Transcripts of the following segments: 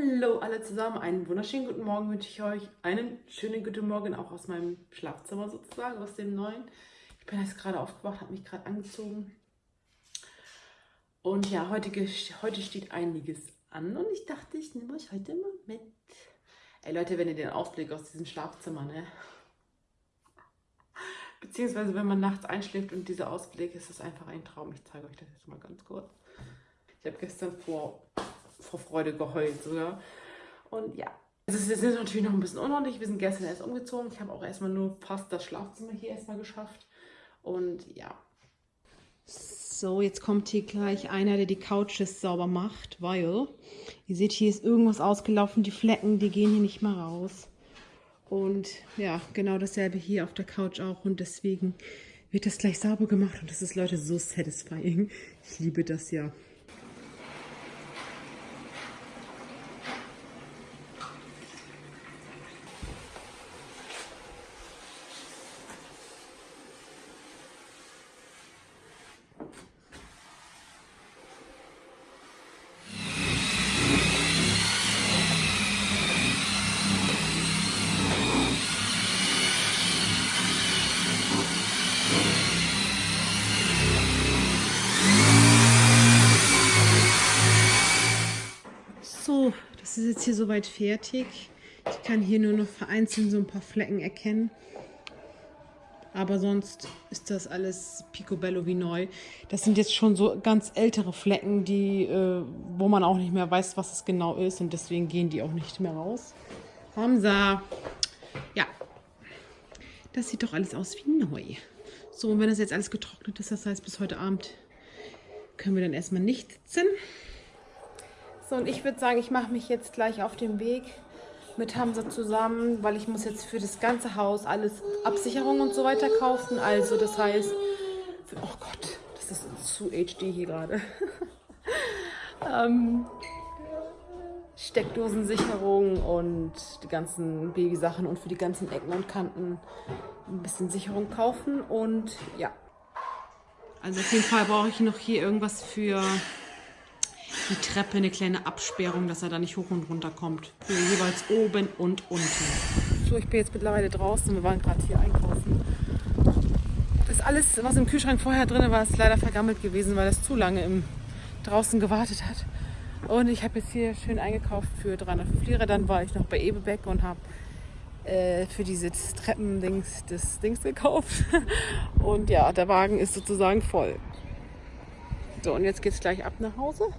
Hallo alle zusammen, einen wunderschönen guten Morgen wünsche ich euch. Einen schönen guten Morgen auch aus meinem Schlafzimmer sozusagen, aus dem neuen. Ich bin jetzt gerade aufgewacht, habe mich gerade angezogen. Und ja, heute, heute steht einiges an und ich dachte, ich nehme euch heute mal mit. Ey Leute, wenn ihr den Ausblick aus diesem Schlafzimmer, ne? Beziehungsweise wenn man nachts einschläft und dieser Ausblick, ist das einfach ein Traum. Ich zeige euch das jetzt mal ganz kurz. Ich habe gestern vor vor Freude geheult sogar. Und ja, also es ist natürlich noch ein bisschen unordentlich. Wir sind gestern erst umgezogen. Ich habe auch erstmal nur fast das Schlafzimmer hier erstmal geschafft. Und ja. So, jetzt kommt hier gleich einer, der die Couches sauber macht, weil ihr seht, hier ist irgendwas ausgelaufen. Die Flecken, die gehen hier nicht mehr raus. Und ja, genau dasselbe hier auf der Couch auch. Und deswegen wird das gleich sauber gemacht. Und das ist, Leute, so satisfying. Ich liebe das ja. So, das ist jetzt hier soweit fertig. Ich kann hier nur noch vereinzelt so ein paar Flecken erkennen. Aber sonst ist das alles picobello wie neu. Das sind jetzt schon so ganz ältere Flecken, die, äh, wo man auch nicht mehr weiß, was es genau ist. Und deswegen gehen die auch nicht mehr raus. Hamza. Ja. Das sieht doch alles aus wie neu. So, und wenn das jetzt alles getrocknet ist, das heißt bis heute Abend können wir dann erstmal nicht sitzen. So, und ich würde sagen, ich mache mich jetzt gleich auf den Weg mit Hamza zusammen, weil ich muss jetzt für das ganze Haus alles Absicherung und so weiter kaufen. Also das heißt, oh Gott, das ist zu HD hier gerade. ähm, Steckdosensicherung und die ganzen Babysachen und für die ganzen Ecken und Kanten ein bisschen Sicherung kaufen und ja. Also auf jeden Fall brauche ich noch hier irgendwas für die Treppe eine kleine Absperrung, dass er da nicht hoch und runter kommt. Für jeweils oben und unten. So, ich bin jetzt mittlerweile draußen. Wir waren gerade hier einkaufen. Das alles, was im Kühlschrank vorher drin war, ist leider vergammelt gewesen, weil das zu lange im draußen gewartet hat. Und ich habe jetzt hier schön eingekauft für 305 Lira. Dann war ich noch bei Ebebeck und habe äh, für diese Treppendings das Dings gekauft. Und ja, der Wagen ist sozusagen voll. So, und jetzt geht es gleich ab nach Hause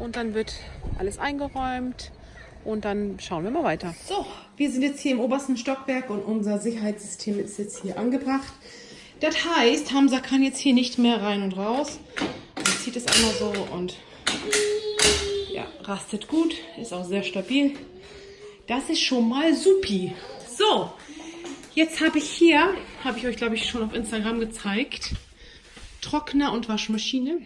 und dann wird alles eingeräumt und dann schauen wir mal weiter. So, wir sind jetzt hier im obersten Stockwerk und unser Sicherheitssystem ist jetzt hier angebracht. Das heißt, Hamza kann jetzt hier nicht mehr rein und raus. Man zieht es einmal so und ja, rastet gut, ist auch sehr stabil. Das ist schon mal supi. So, jetzt habe ich hier, habe ich euch glaube ich schon auf Instagram gezeigt, Trockner und Waschmaschine.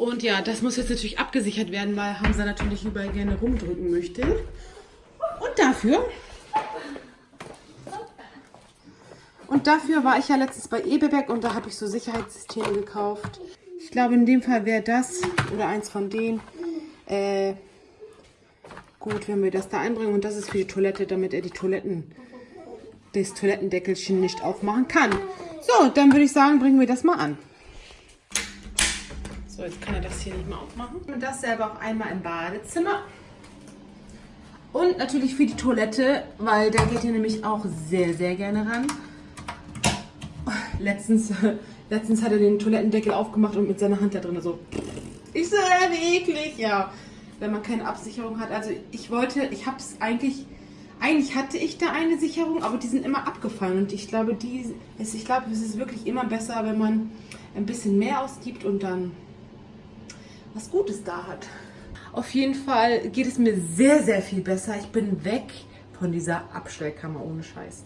Und ja, das muss jetzt natürlich abgesichert werden, weil Hamza natürlich überall gerne rumdrücken möchte. Und dafür... Und dafür war ich ja letztens bei Ebebeck und da habe ich so Sicherheitssysteme gekauft. Ich glaube, in dem Fall wäre das oder eins von denen äh, gut, wenn wir das da einbringen. Und das ist für die Toilette, damit er die Toiletten, das Toilettendeckelchen nicht aufmachen kann. So, dann würde ich sagen, bringen wir das mal an. So, jetzt kann er das hier nicht mehr aufmachen. Und das selber auch einmal im Badezimmer. Und natürlich für die Toilette, weil da geht er nämlich auch sehr, sehr gerne ran. Letztens, letztens hat er den Toilettendeckel aufgemacht und mit seiner Hand da drin so... Ich so, wie eklig, ja. Wenn man keine Absicherung hat. Also ich wollte, ich habe es eigentlich... Eigentlich hatte ich da eine Sicherung, aber die sind immer abgefallen. Und ich glaube, die, ich glaube, es ist wirklich immer besser, wenn man ein bisschen mehr ausgibt und dann was Gutes da hat. Auf jeden Fall geht es mir sehr, sehr viel besser. Ich bin weg von dieser Abstellkammer ohne Scheiß.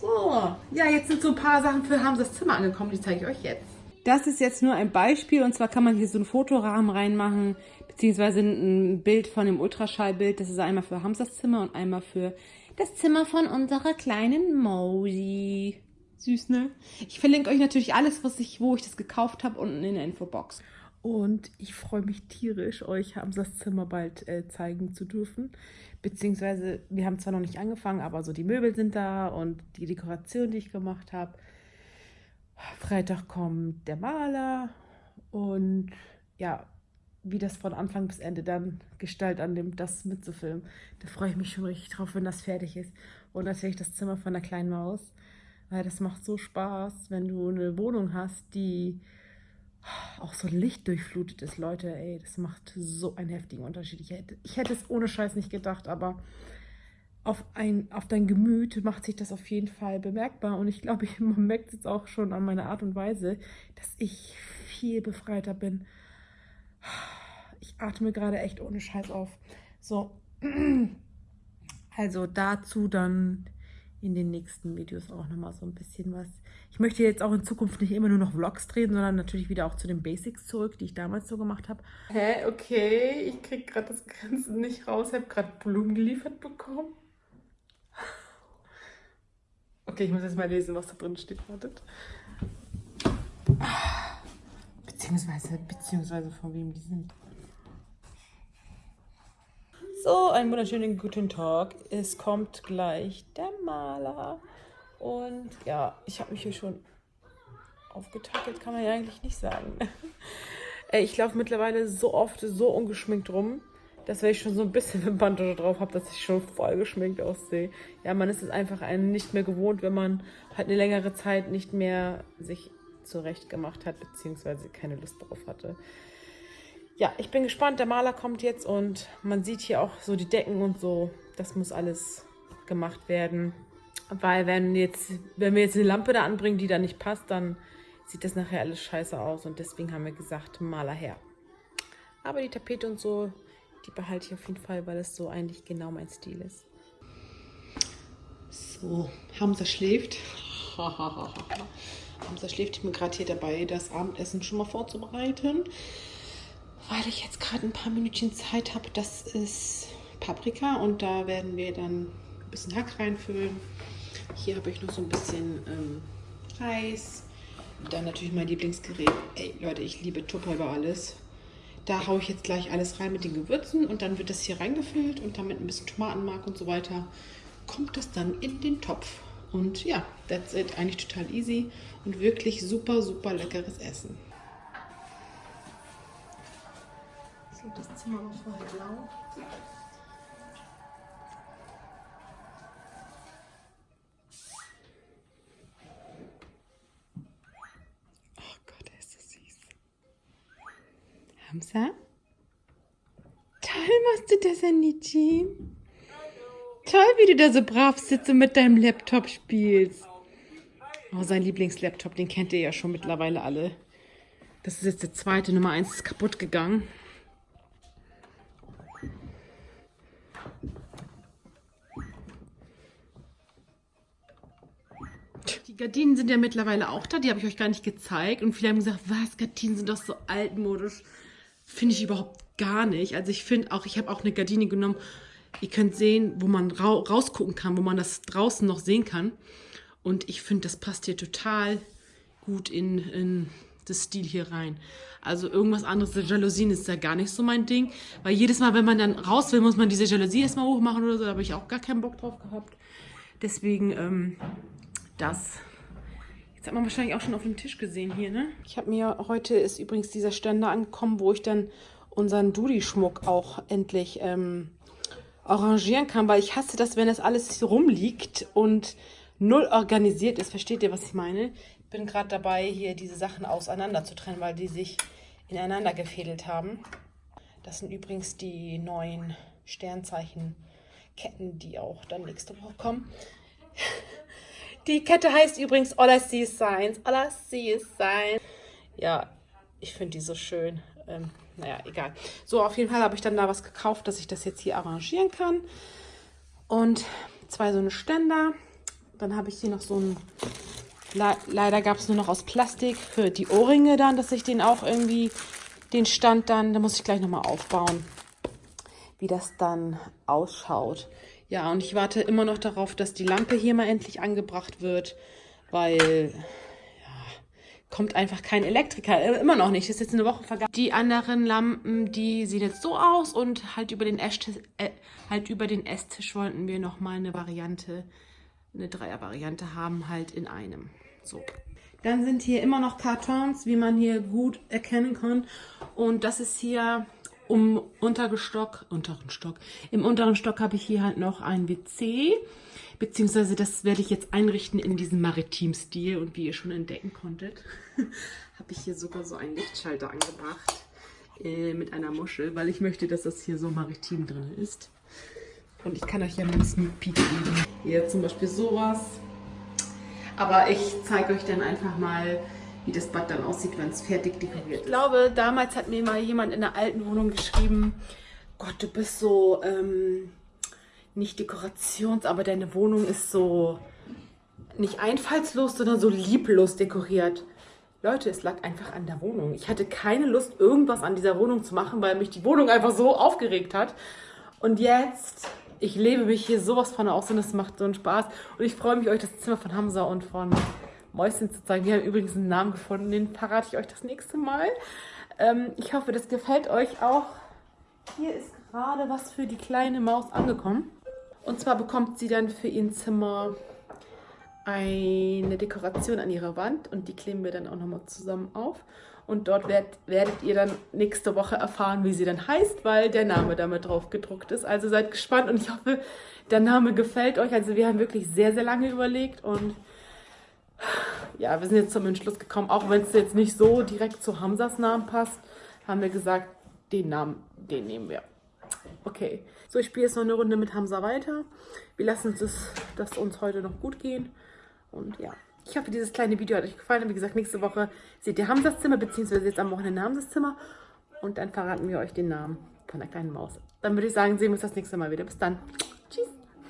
So, ja, jetzt sind so ein paar Sachen für Hamzas Zimmer angekommen, die zeige ich euch jetzt. Das ist jetzt nur ein Beispiel und zwar kann man hier so einen Fotorahmen reinmachen, beziehungsweise ein Bild von dem Ultraschallbild. Das ist einmal für Hamzas Zimmer und einmal für das Zimmer von unserer kleinen Mausi. Süß, ne? Ich verlinke euch natürlich alles, was ich, wo ich das gekauft habe, unten in der Infobox. Und ich freue mich tierisch, euch Hamsas Zimmer bald äh, zeigen zu dürfen. Beziehungsweise, wir haben zwar noch nicht angefangen, aber so die Möbel sind da und die Dekoration, die ich gemacht habe. Freitag kommt der Maler und ja, wie das von Anfang bis Ende dann Gestalt annimmt, das mitzufilmen. Da freue ich mich schon richtig drauf, wenn das fertig ist. Und natürlich das Zimmer von der kleinen Maus. Weil das macht so Spaß, wenn du eine Wohnung hast, die auch so lichtdurchflutet ist. Leute, ey, das macht so einen heftigen Unterschied. Ich hätte, ich hätte es ohne Scheiß nicht gedacht, aber auf, ein, auf dein Gemüt macht sich das auf jeden Fall bemerkbar. Und ich glaube, man merkt es jetzt auch schon an meiner Art und Weise, dass ich viel befreiter bin. Ich atme gerade echt ohne Scheiß auf. So, also dazu dann in den nächsten Videos auch nochmal so ein bisschen was. Ich möchte jetzt auch in Zukunft nicht immer nur noch Vlogs drehen, sondern natürlich wieder auch zu den Basics zurück, die ich damals so gemacht habe. Hä, okay, ich kriege gerade das Ganze nicht raus. Ich habe gerade Blumen geliefert bekommen. Okay, ich muss jetzt mal lesen, was da drin steht. Wartet. Beziehungsweise, beziehungsweise von wem die sind. So, einen wunderschönen guten Tag. Es kommt gleich der Maler. Und ja, ich habe mich hier schon aufgetackelt, kann man ja eigentlich nicht sagen. ich laufe mittlerweile so oft so ungeschminkt rum, dass wenn ich schon so ein bisschen eine Bandage drauf habe, dass ich schon voll geschminkt aussehe. Ja, man ist es einfach einen nicht mehr gewohnt, wenn man halt eine längere Zeit nicht mehr sich zurecht gemacht hat, beziehungsweise keine Lust drauf hatte ja, ich bin gespannt. Der Maler kommt jetzt und man sieht hier auch so die Decken und so. Das muss alles gemacht werden. Weil wenn, jetzt, wenn wir jetzt eine Lampe da anbringen, die da nicht passt, dann sieht das nachher alles scheiße aus. Und deswegen haben wir gesagt, Maler her. Aber die Tapete und so, die behalte ich auf jeden Fall, weil es so eigentlich genau mein Stil ist. So, Hamza schläft. Hamza schläft. Ich bin gerade hier dabei, das Abendessen schon mal vorzubereiten weil ich jetzt gerade ein paar Minütchen Zeit habe. Das ist Paprika und da werden wir dann ein bisschen Hack reinfüllen. Hier habe ich noch so ein bisschen ähm, Reis. Dann natürlich mein Lieblingsgerät. Ey, Leute, ich liebe Tupper über alles. Da haue ich jetzt gleich alles rein mit den Gewürzen und dann wird das hier reingefüllt und dann mit ein bisschen Tomatenmark und so weiter kommt das dann in den Topf. Und ja, that's it. Eigentlich total easy und wirklich super, super leckeres Essen. So, das Zimmer war vorher blau. Hamza? Toll machst du das, Anici. Toll, wie du da so brav sitzt und mit deinem Laptop spielst. Oh, sein Lieblingslaptop, den kennt ihr ja schon mittlerweile alle. Das ist jetzt der zweite, Nummer 1 ist kaputt gegangen. Gardinen sind ja mittlerweile auch da, die habe ich euch gar nicht gezeigt. Und viele haben gesagt, was, Gardinen sind doch so altmodisch. Finde ich überhaupt gar nicht. Also ich finde auch, ich habe auch eine Gardine genommen, ihr könnt sehen, wo man ra rausgucken kann, wo man das draußen noch sehen kann. Und ich finde, das passt hier total gut in, in das Stil hier rein. Also irgendwas anderes, Jalousien ist ja gar nicht so mein Ding. Weil jedes Mal, wenn man dann raus will, muss man diese Jalousie erstmal hochmachen oder so. Da habe ich auch gar keinen Bock drauf gehabt. Deswegen ähm, das hat man wahrscheinlich auch schon auf dem Tisch gesehen hier, ne? Ich habe mir, heute ist übrigens dieser Ständer angekommen, wo ich dann unseren Dudi-Schmuck auch endlich ähm, arrangieren kann, weil ich hasse das, wenn das alles rumliegt und null organisiert ist. Versteht ihr, was ich meine? Ich bin gerade dabei, hier diese Sachen auseinander zu trennen, weil die sich ineinander gefädelt haben. Das sind übrigens die neuen Sternzeichenketten, die auch dann nächste Woche kommen. Die Kette heißt übrigens All I See is Signs. All I See is Signs. Ja, ich finde die so schön. Ähm, naja, egal. So, auf jeden Fall habe ich dann da was gekauft, dass ich das jetzt hier arrangieren kann. Und zwei so eine Ständer. Dann habe ich hier noch so ein... Le leider gab es nur noch aus Plastik für die Ohrringe dann, dass ich den auch irgendwie... Den Stand dann, da muss ich gleich nochmal aufbauen, wie das dann ausschaut. Ja, und ich warte immer noch darauf, dass die Lampe hier mal endlich angebracht wird, weil ja, kommt einfach kein Elektriker. Äh, immer noch nicht. Das ist jetzt eine Woche vergangen. Die anderen Lampen, die sehen jetzt so aus und halt über den Esstisch, äh, halt über den Esstisch wollten wir nochmal eine Variante, eine Dreier-Variante haben, halt in einem. So. Dann sind hier immer noch Kartons, wie man hier gut erkennen kann. Und das ist hier um unteren Stock, unteren Stock. Im unteren Stock habe ich hier halt noch ein WC, beziehungsweise das werde ich jetzt einrichten in diesem Maritim-Stil. Und wie ihr schon entdecken konntet, habe ich hier sogar so einen Lichtschalter angebracht äh, mit einer Muschel, weil ich möchte, dass das hier so maritim drin ist. Und ich kann euch ja mal einen Sneak Peek geben. Hier zum Beispiel sowas. Aber ich zeige euch dann einfach mal, wie das Bad dann aussieht, wenn es fertig dekoriert ist. Ich glaube, damals hat mir mal jemand in der alten Wohnung geschrieben, Gott, du bist so, ähm, nicht dekorations, aber deine Wohnung ist so nicht einfallslos, sondern so lieblos dekoriert. Leute, es lag einfach an der Wohnung. Ich hatte keine Lust, irgendwas an dieser Wohnung zu machen, weil mich die Wohnung einfach so aufgeregt hat. Und jetzt, ich lebe mich hier sowas von aus und es macht so einen Spaß. Und ich freue mich, euch das Zimmer von Hamza und von Mäuschen zu zeigen. Wir haben übrigens einen Namen gefunden, den verrate ich euch das nächste Mal. Ähm, ich hoffe, das gefällt euch auch. Hier ist gerade was für die kleine Maus angekommen. Und zwar bekommt sie dann für ihr Zimmer eine Dekoration an ihrer Wand und die kleben wir dann auch nochmal zusammen auf. Und dort werd, werdet ihr dann nächste Woche erfahren, wie sie dann heißt, weil der Name damit drauf gedruckt ist. Also seid gespannt und ich hoffe, der Name gefällt euch. Also wir haben wirklich sehr, sehr lange überlegt und ja, wir sind jetzt zum Entschluss gekommen, auch wenn es jetzt nicht so direkt zu Hamzas Namen passt, haben wir gesagt, den Namen, den nehmen wir. Okay, so ich spiele jetzt noch eine Runde mit Hamza weiter. Wir lassen uns das, uns heute noch gut gehen. Und ja, ich hoffe, dieses kleine Video hat euch gefallen. Wie gesagt, nächste Woche seht ihr Hamzas Zimmer, beziehungsweise jetzt am Wochenende Hamzas Zimmer. Und dann verraten wir euch den Namen von der kleinen Maus. Dann würde ich sagen, sehen wir uns das nächste Mal wieder. Bis dann. Tschüss.